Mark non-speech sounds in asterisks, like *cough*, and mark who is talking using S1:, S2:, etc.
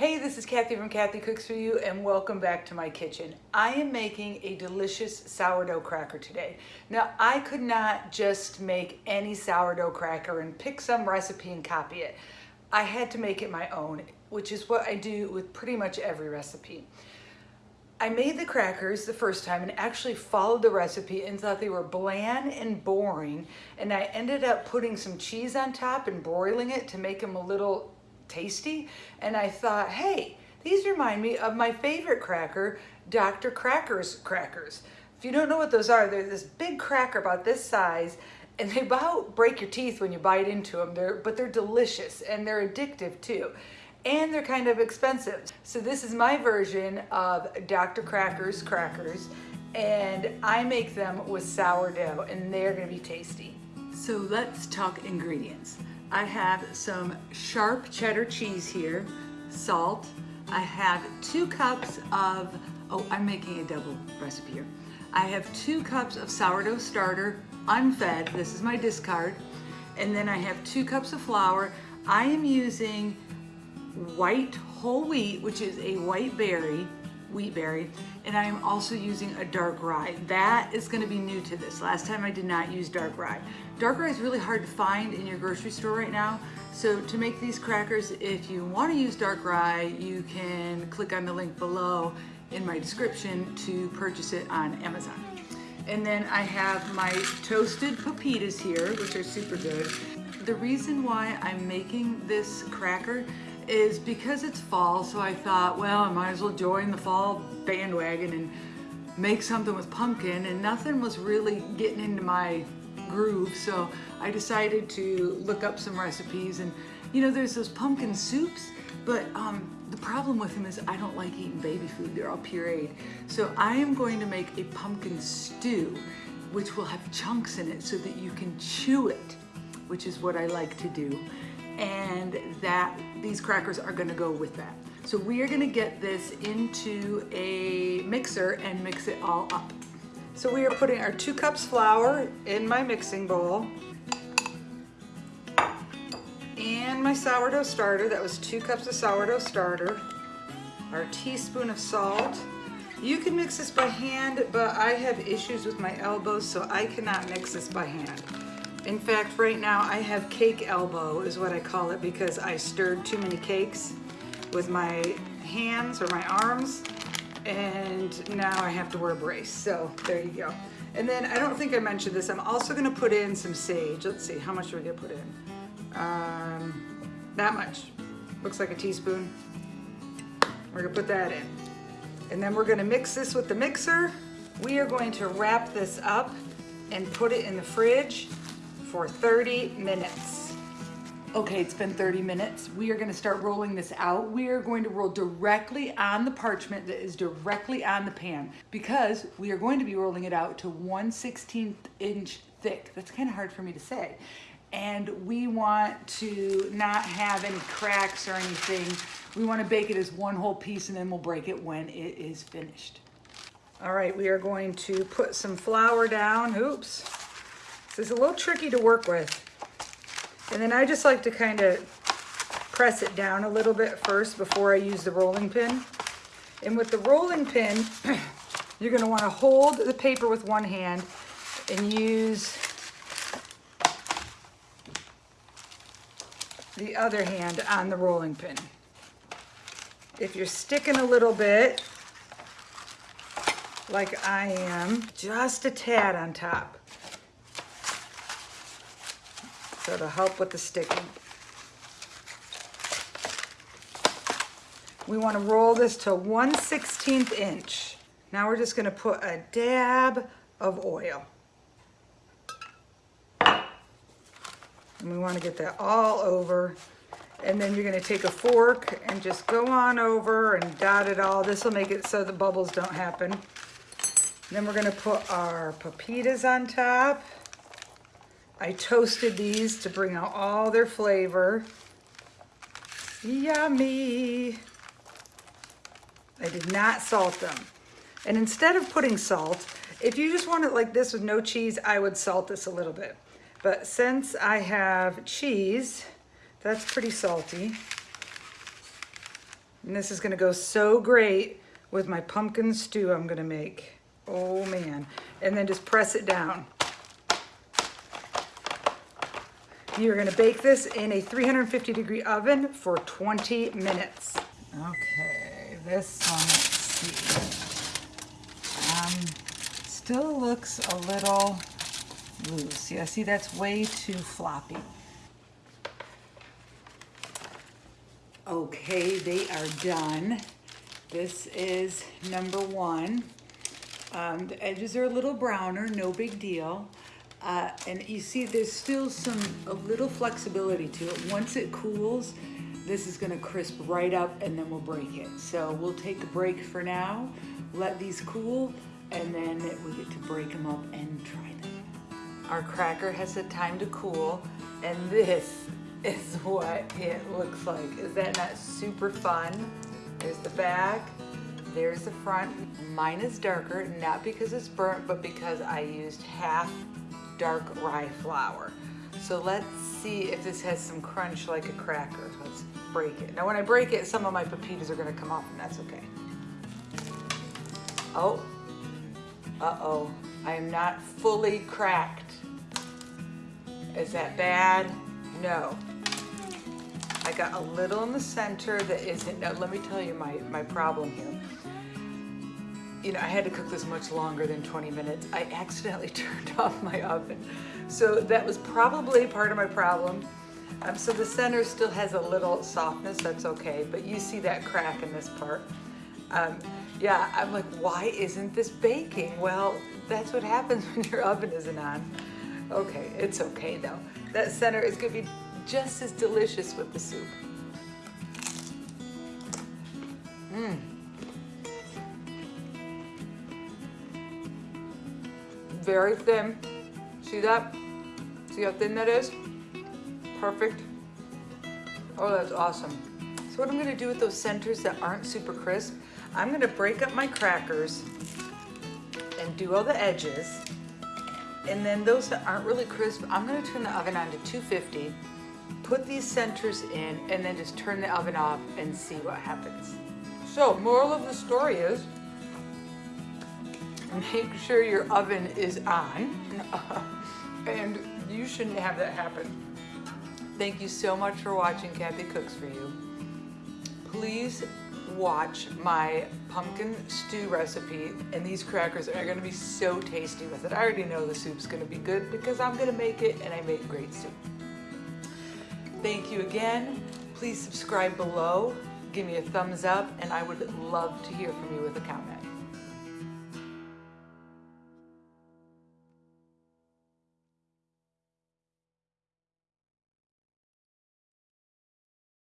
S1: Hey, this is Kathy from Kathy Cooks For You and welcome back to my kitchen. I am making a delicious sourdough cracker today. Now, I could not just make any sourdough cracker and pick some recipe and copy it. I had to make it my own, which is what I do with pretty much every recipe. I made the crackers the first time and actually followed the recipe and thought they were bland and boring. And I ended up putting some cheese on top and broiling it to make them a little tasty. And I thought, hey, these remind me of my favorite cracker, Dr. Kracker's crackers. If you don't know what those are, they're this big cracker about this size and they about break your teeth when you bite into them, they're, but they're delicious and they're addictive too. And they're kind of expensive. So this is my version of Dr. Kracker's crackers and I make them with sourdough and they're gonna be tasty. So let's talk ingredients. I have some sharp cheddar cheese here, salt. I have two cups of, oh, I'm making a double recipe here. I have two cups of sourdough starter, unfed, this is my discard. And then I have two cups of flour. I am using white whole wheat, which is a white berry, wheat berry, and I am also using a dark rye. That is gonna be new to this. Last time I did not use dark rye. Dark rye is really hard to find in your grocery store right now. So to make these crackers, if you wanna use dark rye, you can click on the link below in my description to purchase it on Amazon. And then I have my toasted pepitas here, which are super good. The reason why I'm making this cracker is because it's fall, so I thought, well, I might as well join the fall bandwagon and make something with pumpkin, and nothing was really getting into my groove, so I decided to look up some recipes, and you know, there's those pumpkin soups, but um, the problem with them is I don't like eating baby food, they're all pureed. So I am going to make a pumpkin stew, which will have chunks in it so that you can chew it, which is what I like to do and that these crackers are gonna go with that. So we are gonna get this into a mixer and mix it all up. So we are putting our two cups flour in my mixing bowl and my sourdough starter, that was two cups of sourdough starter, our teaspoon of salt. You can mix this by hand, but I have issues with my elbows, so I cannot mix this by hand. In fact, right now I have cake elbow is what I call it because I stirred too many cakes with my hands or my arms and now I have to wear a brace. So there you go. And then I don't think I mentioned this. I'm also gonna put in some sage. Let's see, how much are we gonna put in? Um, that much. Looks like a teaspoon. We're gonna put that in. And then we're gonna mix this with the mixer. We are going to wrap this up and put it in the fridge for 30 minutes. Okay, it's been 30 minutes. We are gonna start rolling this out. We are going to roll directly on the parchment that is directly on the pan because we are going to be rolling it out to 1 16th inch thick. That's kind of hard for me to say. And we want to not have any cracks or anything. We wanna bake it as one whole piece and then we'll break it when it is finished. All right, we are going to put some flour down. Oops. So it's a little tricky to work with. And then I just like to kind of press it down a little bit first before I use the rolling pin. And with the rolling pin, *clears throat* you're gonna wanna hold the paper with one hand and use the other hand on the rolling pin. If you're sticking a little bit, like I am, just a tad on top. So to help with the sticking. We want to roll this to 1 16th inch. Now we're just going to put a dab of oil. And we want to get that all over. And then you're going to take a fork and just go on over and dot it all. This will make it so the bubbles don't happen. then we're going to put our pepitas on top. I toasted these to bring out all their flavor. Yummy. I did not salt them. And instead of putting salt, if you just want it like this with no cheese, I would salt this a little bit. But since I have cheese, that's pretty salty. And this is gonna go so great with my pumpkin stew I'm gonna make. Oh man. And then just press it down. You're gonna bake this in a 350 degree oven for 20 minutes. Okay, this one, let's see. Um, still looks a little loose. Yeah, see that's way too floppy. Okay, they are done. This is number one. Um, the edges are a little browner, no big deal. Uh, and you see there's still some, a little flexibility to it. Once it cools, this is gonna crisp right up and then we'll break it. So we'll take a break for now, let these cool, and then we get to break them up and try them. Our cracker has had time to cool, and this is what it looks like. Is that not super fun? There's the back, there's the front. Mine is darker, not because it's burnt, but because I used half dark rye flour. So let's see if this has some crunch like a cracker. Let's break it. Now when I break it, some of my pepitas are gonna come off and that's okay. Oh, uh-oh, I am not fully cracked. Is that bad? No. I got a little in the center that isn't, now let me tell you my, my problem here you know, I had to cook this much longer than 20 minutes. I accidentally *laughs* turned off my oven. So that was probably part of my problem. Um, so the center still has a little softness, that's okay, but you see that crack in this part. Um, yeah, I'm like, why isn't this baking? Well, that's what happens *laughs* when your oven isn't on. Okay, it's okay though. That center is gonna be just as delicious with the soup. Mmm. Very thin. See that? See how thin that is? Perfect. Oh, that's awesome. So what I'm gonna do with those centers that aren't super crisp, I'm gonna break up my crackers and do all the edges. And then those that aren't really crisp, I'm gonna turn the oven on to 250, put these centers in, and then just turn the oven off and see what happens. So moral of the story is, make sure your oven is on *laughs* and you shouldn't have that happen. Thank you so much for watching Kathy Cooks For You. Please watch my pumpkin stew recipe and these crackers are gonna be so tasty with it. I already know the soup's gonna be good because I'm gonna make it and I make great soup. Thank you again. Please subscribe below, give me a thumbs up, and I would love to hear from you with a comment.